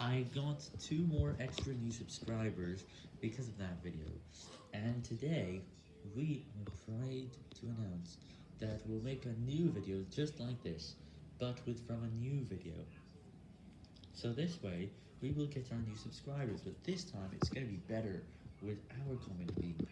I got two more extra new subscribers because of that video, and today we are proud to announce that we'll make a new video just like this, but with from a new video. So this way, we will get our new subscribers, but this time it's going to be better with our comment being.